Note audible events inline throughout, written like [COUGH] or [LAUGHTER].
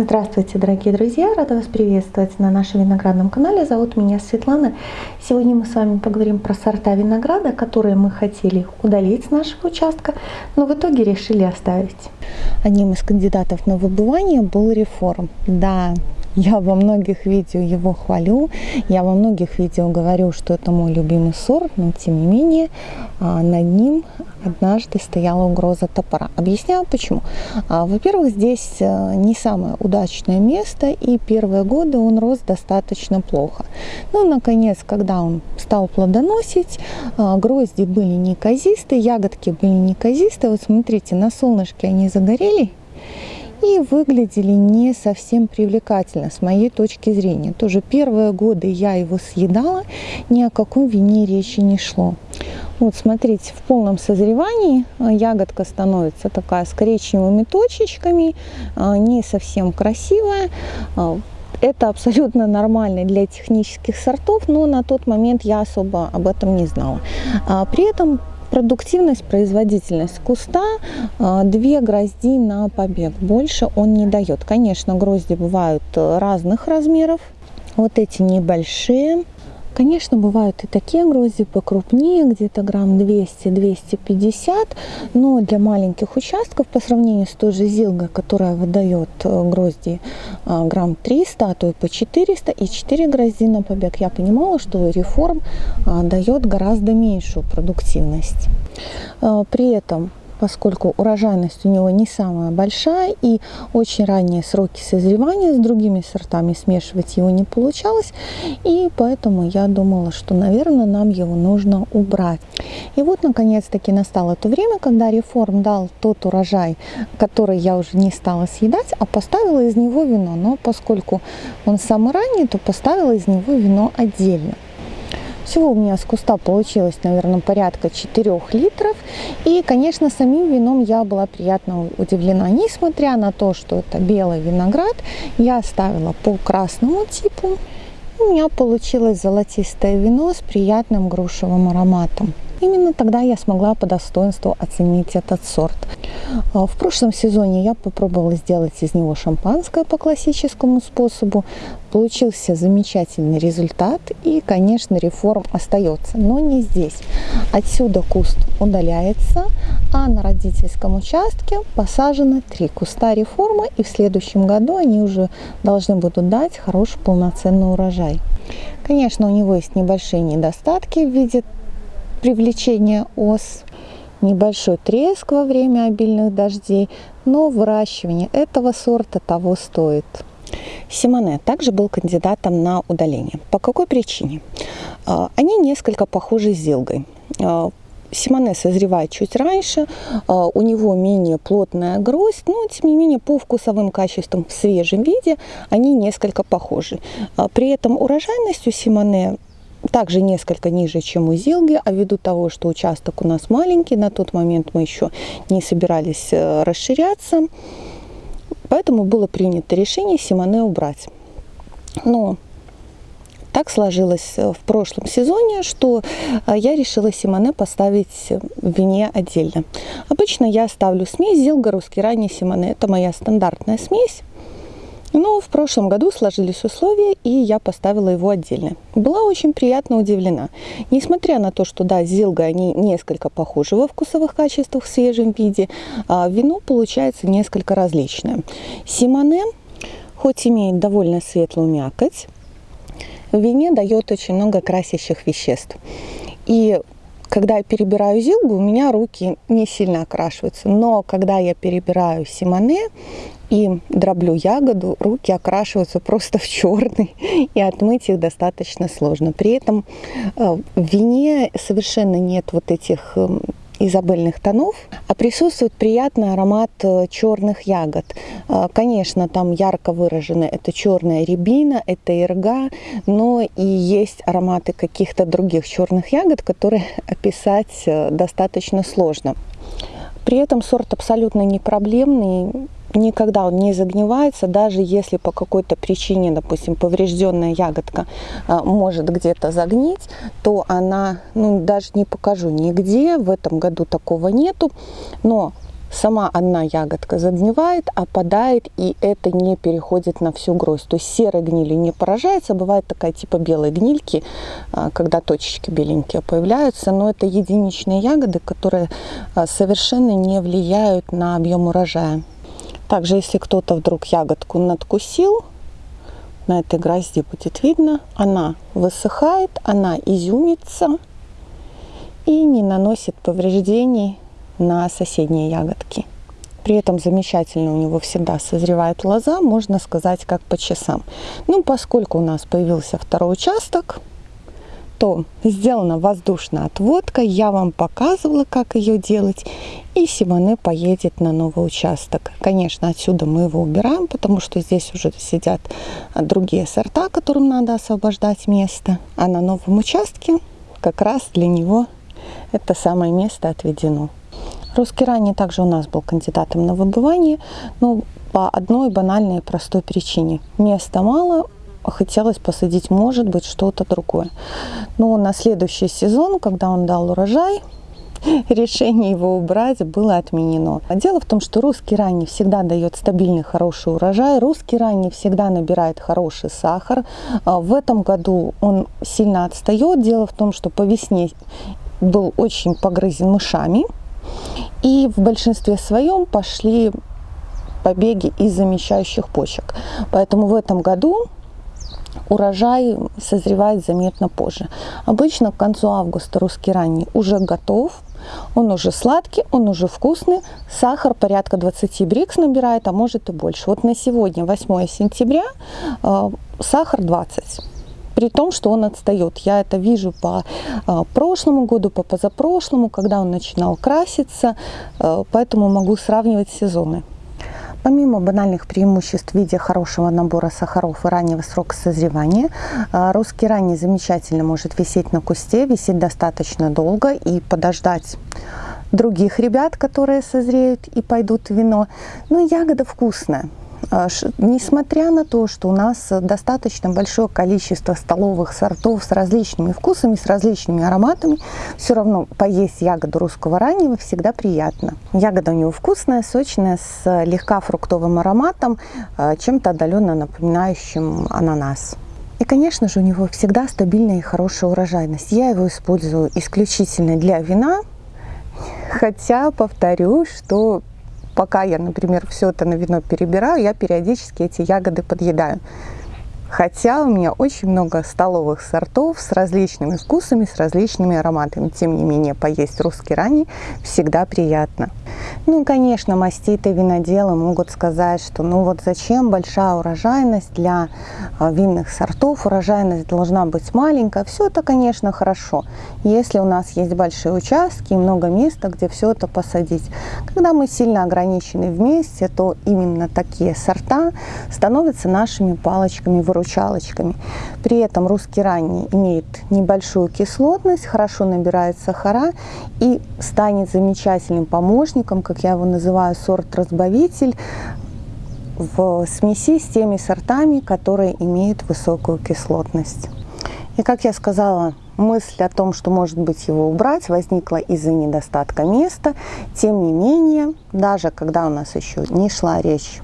Здравствуйте, дорогие друзья! Рада вас приветствовать на нашем виноградном канале. Зовут меня Светлана. Сегодня мы с вами поговорим про сорта винограда, которые мы хотели удалить с нашего участка, но в итоге решили оставить. Одним из кандидатов на выбывание был реформ. Да, я во многих видео его хвалю, я во многих видео говорю, что это мой любимый сорт, но тем не менее а, над ним однажды стояла угроза топора. Объясняю почему. А, во-первых, здесь э, не самое удачное место, и первые годы он рос достаточно плохо. Но, ну, наконец, когда он стал плодоносить, а, грозди были неказистые, ягодки были неказистые. Вот смотрите, на солнышке они загорели, и выглядели не совсем привлекательно с моей точки зрения. Тоже первые годы я его съедала, ни о каком вине речи не шло. Вот смотрите, в полном созревании а, ягодка становится такая с коричневыми точечками, а, не совсем красивая. А, это абсолютно нормально для технических сортов, но на тот момент я особо об этом не знала. При этом Продуктивность, производительность куста две грозди на побег. Больше он не дает. Конечно, грозди бывают разных размеров. Вот эти небольшие Конечно, бывают и такие грозди покрупнее, где-то грамм 200-250, но для маленьких участков по сравнению с той же зилгой, которая выдает э, грозди э, грамм 300, а то и по 400, и 4 грозди на побег, я понимала, что реформ э, дает гораздо меньшую продуктивность. При этом поскольку урожайность у него не самая большая и очень ранние сроки созревания с другими сортами смешивать его не получалось. И поэтому я думала, что, наверное, нам его нужно убрать. И вот, наконец-таки, настало то время, когда реформ дал тот урожай, который я уже не стала съедать, а поставила из него вино. Но поскольку он самый ранний, то поставила из него вино отдельно. Всего у меня с куста получилось, наверное, порядка 4 литров. И, конечно, самим вином я была приятно удивлена. Несмотря на то, что это белый виноград, я ставила по красному типу. У меня получилось золотистое вино с приятным грушевым ароматом. Именно тогда я смогла по достоинству оценить этот сорт. А, в прошлом сезоне я попробовала сделать из него шампанское по классическому способу. Получился замечательный результат и, конечно, реформ остается, но не здесь. Отсюда куст удаляется, а на родительском участке посажено три куста реформы и в следующем году они уже должны будут дать хороший полноценный урожай. Конечно, у него есть небольшие недостатки в виде привлечения ос, небольшой треск во время обильных дождей, но выращивание этого сорта того стоит. Симоне также был кандидатом на удаление. По какой причине? А, они несколько похожи с зилгой. А, Симоне созревает чуть раньше, а, у него менее плотная гроздь, но тем не менее по вкусовым качествам в свежем виде они несколько похожи. При этом урожайность у Симоне также несколько ниже, чем у Зилги, а ввиду того, что участок у нас маленький, на тот момент мы еще не собирались э, расширяться, поэтому было принято решение Симоне убрать. Но так сложилось э, в прошлом сезоне, что э, я решила Симоне поставить в вине отдельно. Обычно я ставлю смесь Зилга, русский ранний Симоне. Это моя стандартная смесь. Но в прошлом году сложились условия, и я поставила его отдельно. Была очень приятно удивлена. Несмотря на то, что, да, с Зилгой они несколько похожи во вкусовых качествах в свежем виде, а вино получается несколько различное. Симоне, хоть имеет довольно светлую мякоть, в вине дает очень много красящих веществ. И когда я перебираю зилгу, у меня руки не сильно окрашиваются. Но когда я перебираю симоне, и дроблю ягоду, руки окрашиваются просто в черный, [LAUGHS] и отмыть их достаточно сложно. При этом э, в вине совершенно нет вот этих эм, изабельных тонов, а присутствует приятный аромат э, черных ягод. Э, конечно, там ярко выражены это черная рябина, это ирга, но и есть ароматы каких-то других черных ягод, которые [LAUGHS] описать достаточно сложно. При этом сорт абсолютно не проблемный, никогда он не загнивается, даже если по какой-то причине, допустим, поврежденная ягодка а, может где-то загнить, то она, ну, даже не покажу нигде, в этом году такого нету, но сама одна ягодка загнивает, опадает, и это не переходит на всю гроздь. То есть серой гнили не поражается, бывает такая типа белой гнильки, а, когда точечки беленькие появляются, но это единичные ягоды, которые а, совершенно не влияют на объем урожая. Также, если кто-то вдруг ягодку надкусил, на этой грозди будет видно, она высыхает, она изюмится и не наносит повреждений на соседние ягодки. При этом замечательно у него всегда созревает лоза, можно сказать, как по часам. Ну, поскольку у нас появился второй участок, то сделана воздушная отводка. Я вам показывала, как ее делать. И Симоне поедет на новый участок. Конечно, отсюда мы его убираем, потому что здесь уже сидят другие сорта, которым надо освобождать место. А на новом участке как раз для него это самое место отведено. Русский ранний также у нас был кандидатом на выбывание, но по одной банальной простой причине. Места мало, хотелось посадить, может быть, что-то другое. Но на следующий сезон, когда он дал урожай, [LAUGHS] решение его убрать было отменено. Дело в том, что русский ранний всегда дает стабильный хороший урожай, русский ранний всегда набирает хороший сахар. А в этом году он сильно отстает. Дело в том, что по весне был очень погрызен мышами, и в большинстве своем пошли побеги из замещающих почек. Поэтому в этом году урожай созревает заметно позже. Обычно к концу августа русский ранний уже готов, он уже сладкий, он уже вкусный, сахар порядка 20 брикс набирает, а может и больше. Вот на сегодня, 8 сентября, э, сахар 20 при том, что он отстает. Я это вижу по э, прошлому году, по позапрошлому, когда он начинал краситься, э, поэтому могу сравнивать сезоны. Помимо банальных преимуществ в виде хорошего набора сахаров и раннего срока созревания, э, русский ранний замечательно может висеть на кусте, висеть достаточно долго и подождать других ребят, которые созреют и пойдут в вино. Ну, ягода вкусная. А, несмотря на то, что у нас достаточно большое количество столовых сортов с различными вкусами, с различными ароматами, все равно поесть ягоду русского раннего всегда приятно. Ягода у него вкусная, сочная, с легка фруктовым ароматом, а, чем-то отдаленно напоминающим ананас. И, конечно же, у него всегда стабильная и хорошая урожайность. Я его использую исключительно для вина, хотя повторю, что пока я, например, все это на вино перебираю, я периодически эти ягоды подъедаю. Хотя у меня очень много столовых сортов с различными вкусами, с различными ароматами. Тем не менее, поесть русский ранний всегда приятно. Ну конечно, маститые виноделы могут сказать, что ну вот зачем большая урожайность для а, винных сортов, урожайность должна быть маленькая. Все это, конечно, хорошо, если у нас есть большие участки и много места, где все это посадить. Когда мы сильно ограничены вместе, то именно такие сорта становятся нашими палочками-выручалочками. При этом русский ранний имеет небольшую кислотность, хорошо набирает сахара и станет замечательным помощником, как я его называю, сорт-разбавитель, в смеси с теми сортами, которые имеют высокую кислотность. И как я сказала, мысль о том, что может быть его убрать, возникла из-за недостатка места. Тем не менее, даже когда у нас еще не шла речь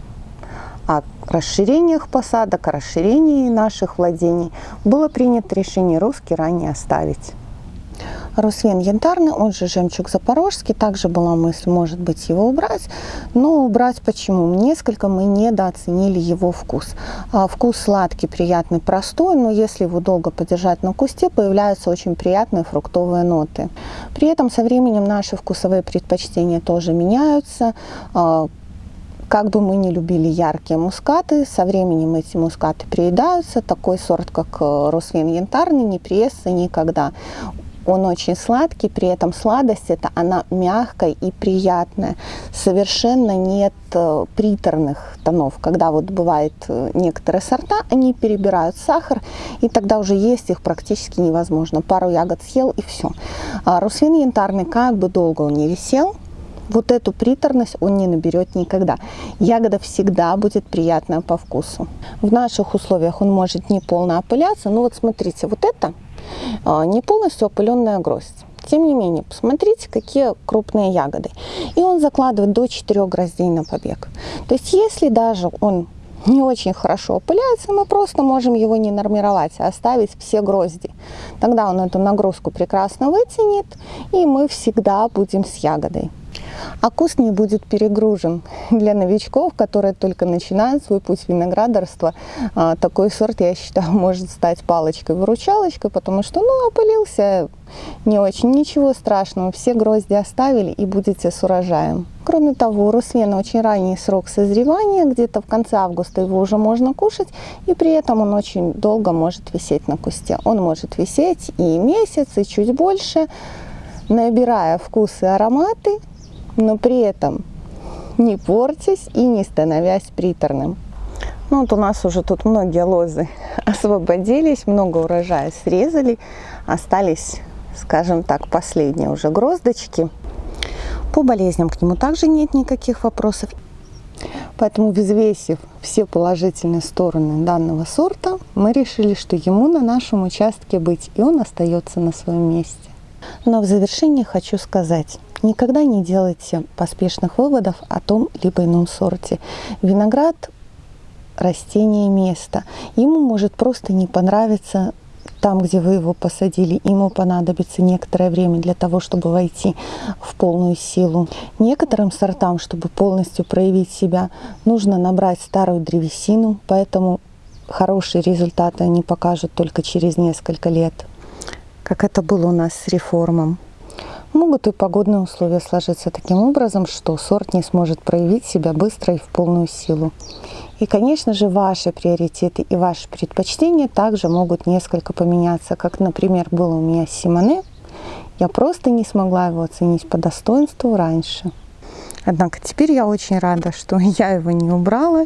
расширениях посадок, о расширении наших владений, было принято решение русский ранее оставить. Русвин янтарный, он же жемчуг запорожский. Также была мысль, может быть, его убрать. Но убрать почему? Несколько мы недооценили его вкус. А, вкус сладкий, приятный, простой, но если его долго подержать на кусте, появляются очень приятные фруктовые ноты. При этом со временем наши вкусовые предпочтения тоже меняются. Как бы мы не любили яркие мускаты, со временем эти мускаты приедаются. Такой сорт, как э, Росвин янтарный, не приестся никогда. Он очень сладкий, при этом сладость это она мягкая и приятная. Совершенно нет э, приторных тонов. Когда вот бывает э, некоторые сорта, они перебирают сахар, и тогда уже есть их практически невозможно. Пару ягод съел и все. А русвин янтарный, как бы долго он не висел, вот эту приторность он не наберет никогда. Ягода всегда будет приятная по вкусу. В наших условиях он может не полно опыляться, но вот смотрите, вот это а, не полностью опыленная гроздь. тем не менее, посмотрите, какие крупные ягоды. И он закладывает до 4 гроздей на побег. То есть, если даже он не очень хорошо опыляется, мы просто можем его не нормировать, а оставить все грозди. Тогда он эту нагрузку прекрасно вытянет, и мы всегда будем с ягодой. А куст не будет перегружен. Для новичков, которые только начинают свой путь виноградарства, а, такой сорт, я считаю, [LAUGHS] может стать палочкой-выручалочкой, потому что, ну, опылился не очень, ничего страшного, все грозди оставили и будете с урожаем. Кроме того, у руслена очень ранний срок созревания, где-то в конце августа его уже можно кушать, и при этом он очень долго может висеть на кусте. Он может висеть и месяц, и чуть больше, набирая вкус и ароматы, но при этом не портясь и не становясь приторным. Ну вот у нас уже тут многие лозы [LAUGHS] освободились, много урожая срезали, остались, скажем так, последние уже гроздочки. По болезням к нему также нет никаких вопросов. Поэтому, взвесив все положительные стороны данного сорта, мы решили, что ему на нашем участке быть, и он остается на своем месте. Но в завершение хочу сказать, Никогда не делайте поспешных выводов о том либо ином сорте. Виноград – растение места. Ему может просто не понравиться там, где вы его посадили, ему понадобится некоторое время для того, чтобы войти в полную силу. Некоторым сортам, чтобы полностью проявить себя, нужно набрать старую древесину, поэтому хорошие результаты они покажут только через несколько лет, как это было у нас с реформом. Могут и погодные условия сложиться таким образом, что сорт не сможет проявить себя быстро и в полную силу. И, конечно же, ваши приоритеты и ваши предпочтения также могут несколько поменяться, как, например, было у меня с Симоне. Я просто не смогла его оценить по достоинству раньше. Однако теперь я очень рада, что [LAUGHS] я его не убрала,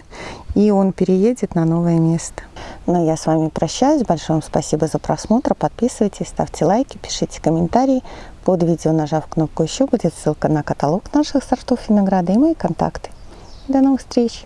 и он переедет на новое место. Но я с вами прощаюсь. Большое вам спасибо за просмотр. Подписывайтесь, ставьте лайки, пишите комментарии. Под видео, нажав кнопку «Еще», будет ссылка на каталог наших сортов винограда и мои контакты. До новых встреч!